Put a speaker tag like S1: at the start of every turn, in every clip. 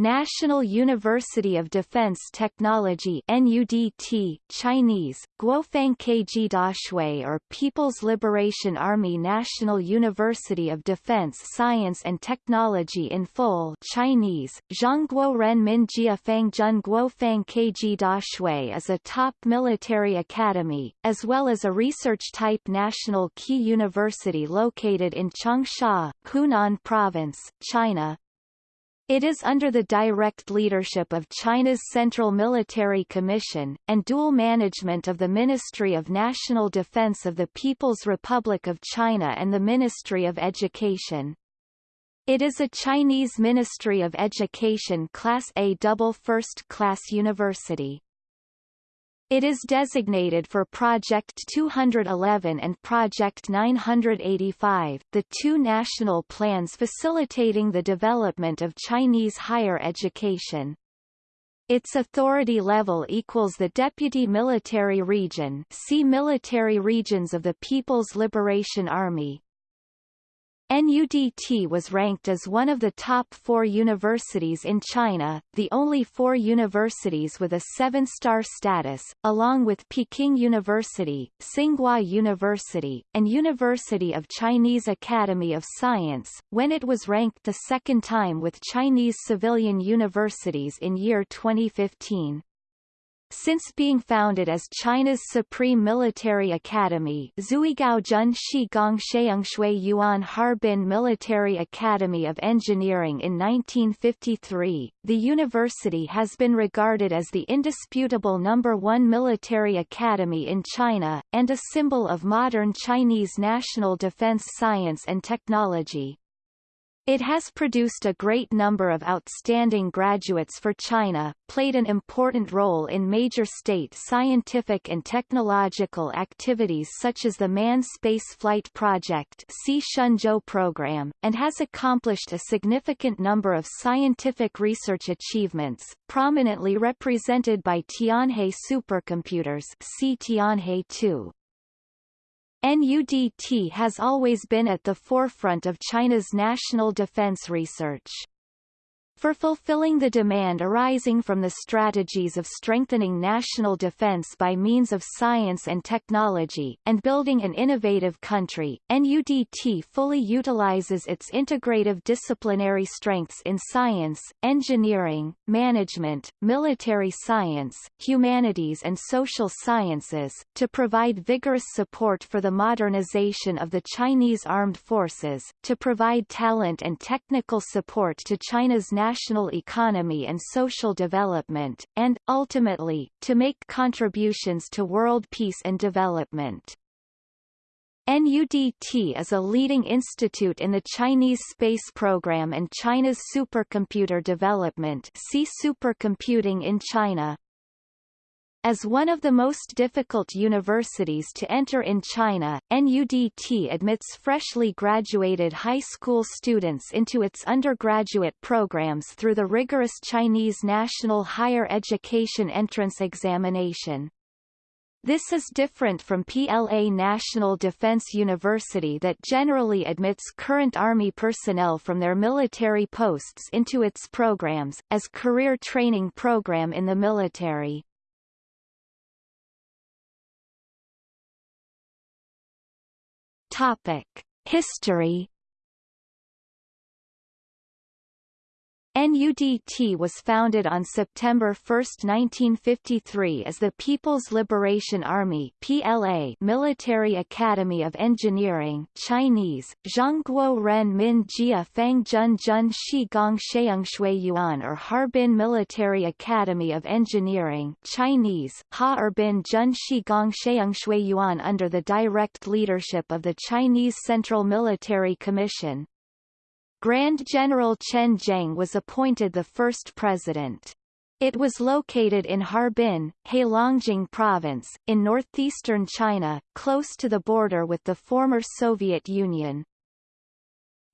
S1: National University of Defense Technology NUDT, Chinese, Guofang Keji Daxue or People's Liberation Army National University of Defense Science and Technology in full Chinese, Zhongguo Ren Min Jia Fang Jun Guofang Keji Daxue is a top military academy, as well as a research-type national key university located in Changsha, Hunan Province, China, it is under the direct leadership of China's Central Military Commission, and dual management of the Ministry of National Defense of the People's Republic of China and the Ministry of Education. It is a Chinese Ministry of Education Class A double first-class university. It is designated for Project 211 and Project 985, the two national plans facilitating the development of Chinese higher education. Its authority level equals the Deputy Military Region see Military Regions of the People's Liberation Army, NUDT was ranked as one of the top four universities in China, the only four universities with a seven-star status, along with Peking University, Tsinghua University, and University of Chinese Academy of Science, when it was ranked the second time with Chinese civilian universities in year 2015. Since being founded as China's supreme military academy Zuigaozhen Shigong Sheungshui Yuan Harbin Military Academy of Engineering in 1953, the university has been regarded as the indisputable number one military academy in China, and a symbol of modern Chinese national defense science and technology. It has produced a great number of outstanding graduates for China, played an important role in major state scientific and technological activities such as the Manned Spaceflight Project program, and has accomplished a significant number of scientific research achievements, prominently represented by Tianhe supercomputers see Tianhe 2. NUDT has always been at the forefront of China's national defense research for fulfilling the demand arising from the strategies of strengthening national defense by means of science and technology, and building an innovative country, NUDT fully utilizes its integrative disciplinary strengths in science, engineering, management, military science, humanities and social sciences, to provide vigorous support for the modernization of the Chinese armed forces, to provide talent and technical support to China's national national economy and social development, and, ultimately, to make contributions to world peace and development. NUDT is a leading institute in the Chinese space program and China's supercomputer development see supercomputing in China. As one of the most difficult universities to enter in China, NUDT admits freshly graduated high school students into its undergraduate programs through the rigorous Chinese National Higher Education Entrance Examination. This is different from PLA National Defense University that generally admits current Army personnel from their military posts into its programs, as career training program in the military. Topic: History NUDT was founded on September 1, 1953 as the People's Liberation Army PLA Military Academy of Engineering Chinese, Zhongguo Ren Min Jia Fang Jun Jun Shi Gong Sheungshui Yuan or Harbin Military Academy of Engineering Chinese, Ha Harbin Jun Shi Gong Sheungshui Yuan under the direct leadership of the Chinese Central Military Commission, Grand General Chen Zheng was appointed the first president. It was located in Harbin, Heilongjiang Province, in northeastern China, close to the border with the former Soviet Union.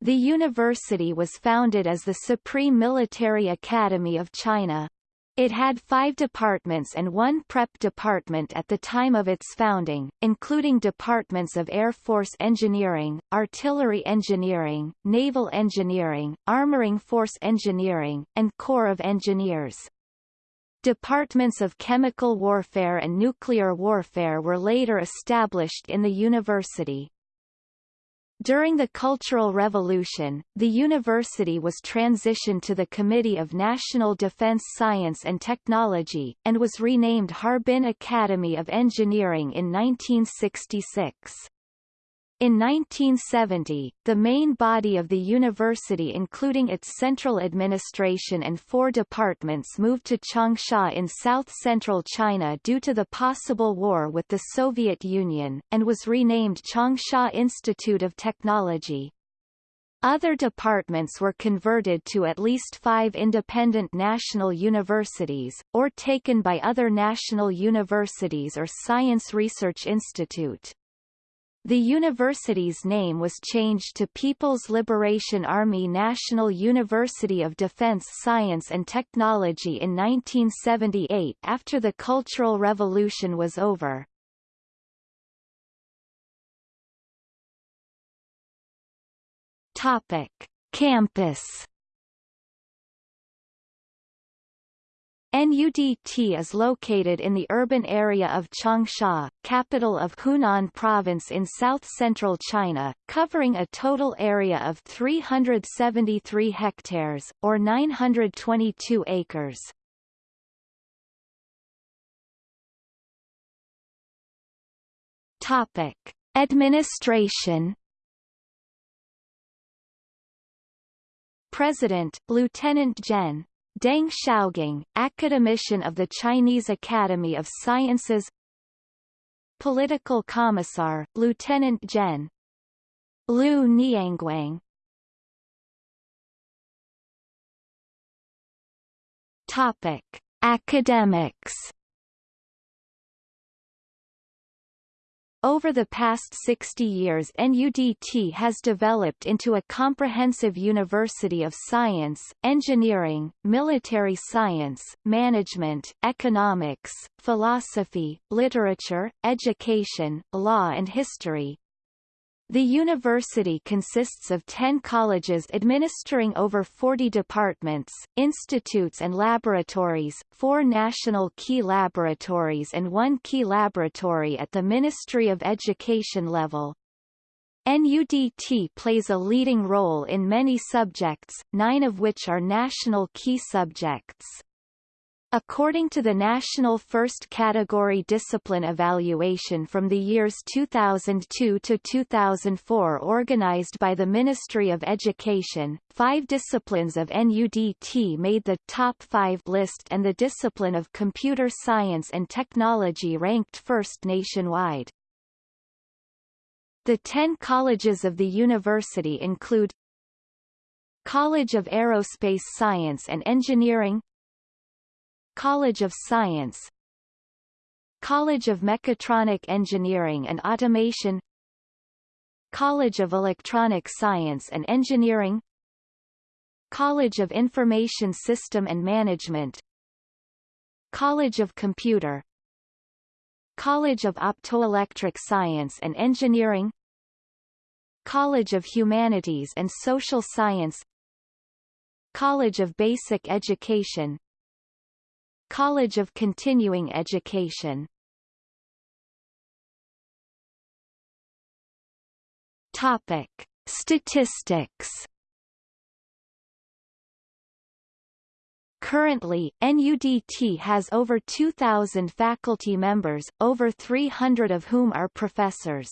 S1: The university was founded as the Supreme Military Academy of China. It had five departments and one prep department at the time of its founding, including departments of Air Force Engineering, Artillery Engineering, Naval Engineering, Armoring Force Engineering, and Corps of Engineers. Departments of chemical warfare and nuclear warfare were later established in the university. During the Cultural Revolution, the university was transitioned to the Committee of National Defense Science and Technology, and was renamed Harbin Academy of Engineering in 1966. In 1970, the main body of the university including its central administration and four departments moved to Changsha in south-central China due to the possible war with the Soviet Union, and was renamed Changsha Institute of Technology. Other departments were converted to at least five independent national universities, or taken by other national universities or science research institute. The university's name was changed to People's Liberation Army National University of Defense Science and Technology in 1978 after the Cultural Revolution was over. Topic: Campus NUDT is located in the urban area of Changsha, capital of Hunan Province in south-central China, covering a total area of 373 hectares, or 922 acres. Topic. Administration President, Lieutenant Gen. Deng Xiaogang, academician of the Chinese Academy of Sciences Political Commissar, Lieutenant Gen. Liu Nianguang Topic: Academics Over the past 60 years NUDT has developed into a comprehensive university of science, engineering, military science, management, economics, philosophy, literature, education, law and history, the university consists of 10 colleges administering over 40 departments, institutes and laboratories, four national key laboratories and one key laboratory at the Ministry of Education level. NUDT plays a leading role in many subjects, nine of which are national key subjects. According to the National First Category Discipline Evaluation from the years 2002 to 2004 organized by the Ministry of Education, five disciplines of NUDT made the top five list and the discipline of computer science and technology ranked first nationwide. The ten colleges of the university include College of Aerospace Science and Engineering College of Science. College of Mechatronic Engineering and Automation. College of Electronic Science and Engineering. College of Information System and Management. College of Computer. College of Optoelectric Science and Engineering. College of Humanities and Social Science. College of Basic Education College of Continuing Education Topic. Statistics Currently, NUDT has over 2,000 faculty members, over 300 of whom are professors.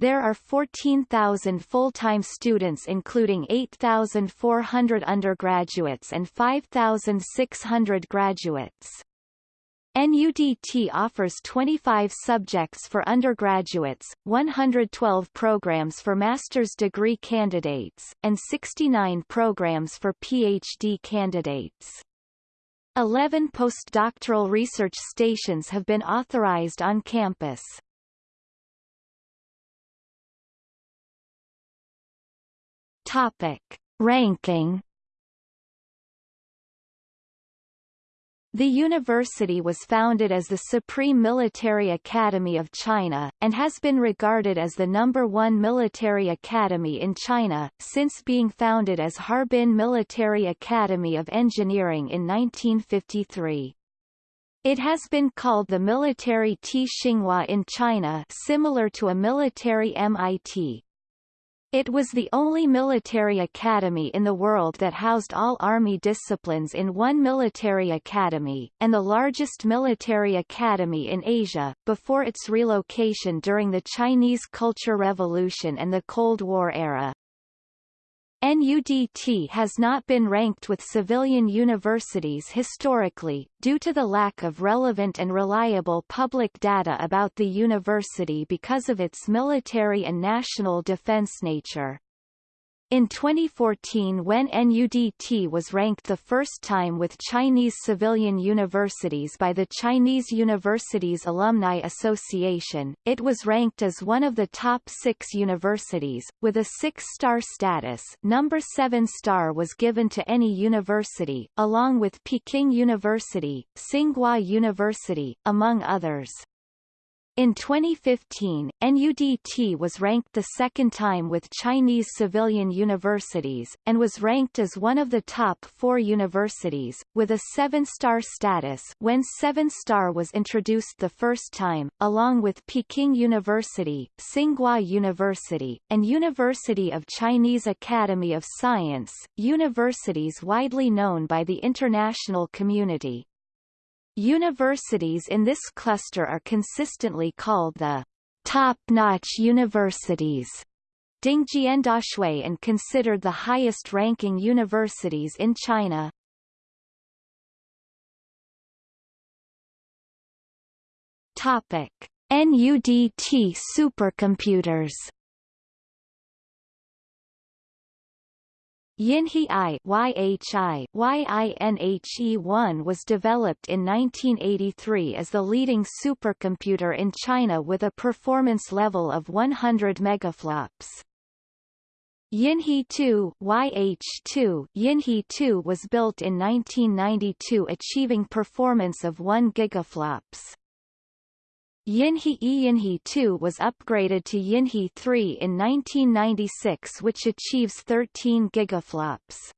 S1: There are 14,000 full-time students including 8,400 undergraduates and 5,600 graduates. NUDT offers 25 subjects for undergraduates, 112 programs for master's degree candidates, and 69 programs for PhD candidates. 11 postdoctoral research stations have been authorized on campus. Topic. Ranking The university was founded as the Supreme Military Academy of China, and has been regarded as the number one military academy in China, since being founded as Harbin Military Academy of Engineering in 1953. It has been called the military Tsinghua in China similar to a military MIT, it was the only military academy in the world that housed all army disciplines in one military academy, and the largest military academy in Asia, before its relocation during the Chinese Culture Revolution and the Cold War era. NUDT has not been ranked with civilian universities historically, due to the lack of relevant and reliable public data about the university because of its military and national defense nature. In 2014 when NUDT was ranked the first time with Chinese civilian universities by the Chinese Universities Alumni Association, it was ranked as one of the top six universities, with a six-star status number seven star was given to any university, along with Peking University, Tsinghua University, among others. In 2015, NUDT was ranked the second time with Chinese civilian universities, and was ranked as one of the top four universities, with a seven-star status when seven-star was introduced the first time, along with Peking University, Tsinghua University, and University of Chinese Academy of Science, universities widely known by the international community. Universities in this cluster are consistently called the top-notch universities Dingjiandaxue and considered the highest-ranking universities in China. Topic: NUDT supercomputers Yinhe I YHI YINHE-1 was developed in 1983 as the leading supercomputer in China with a performance level of 100 megaflops. Yinhe 2 YH2 Yinhe 2 was built in 1992 achieving performance of 1 gigaflops. Yinhe Yinhe 2 was upgraded to Yinhe 3 in 1996 which achieves 13 gigaflops.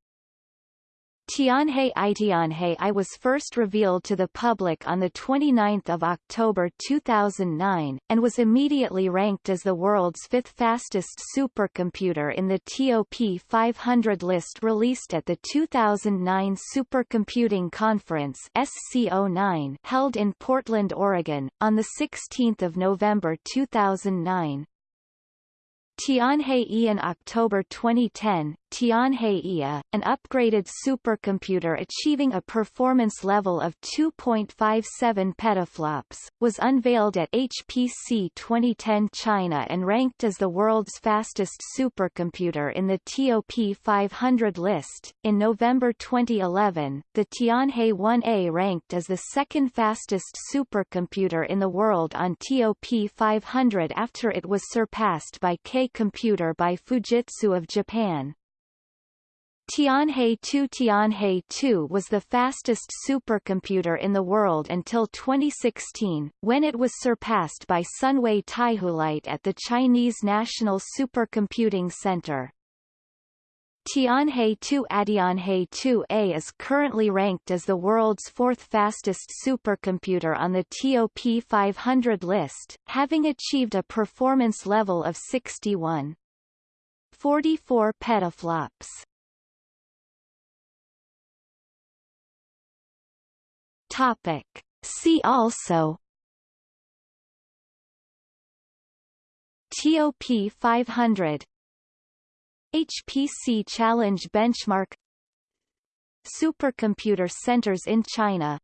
S1: Tianhe I Tianhe I was first revealed to the public on 29 October 2009, and was immediately ranked as the world's fifth fastest supercomputer in the TOP 500 list released at the 2009 Supercomputing Conference SCO9 held in Portland, Oregon, on 16 November 2009. Tianhe E in October 2010, Tianhe IA, an upgraded supercomputer achieving a performance level of 2.57 petaflops, was unveiled at HPC 2010 China and ranked as the world's fastest supercomputer in the TOP 500 list. In November 2011, the Tianhe 1A ranked as the second fastest supercomputer in the world on TOP 500 after it was surpassed by K Computer by Fujitsu of Japan. Tianhe 2 Tianhe 2 was the fastest supercomputer in the world until 2016, when it was surpassed by Sunway TaihuLight at the Chinese National Supercomputing Center. Tianhe 2 Tianhe 2A is currently ranked as the world's fourth fastest supercomputer on the TOP 500 list, having achieved a performance level of 61. 44 petaflops. Topic. See also TOP 500 HPC Challenge Benchmark Supercomputer centers in China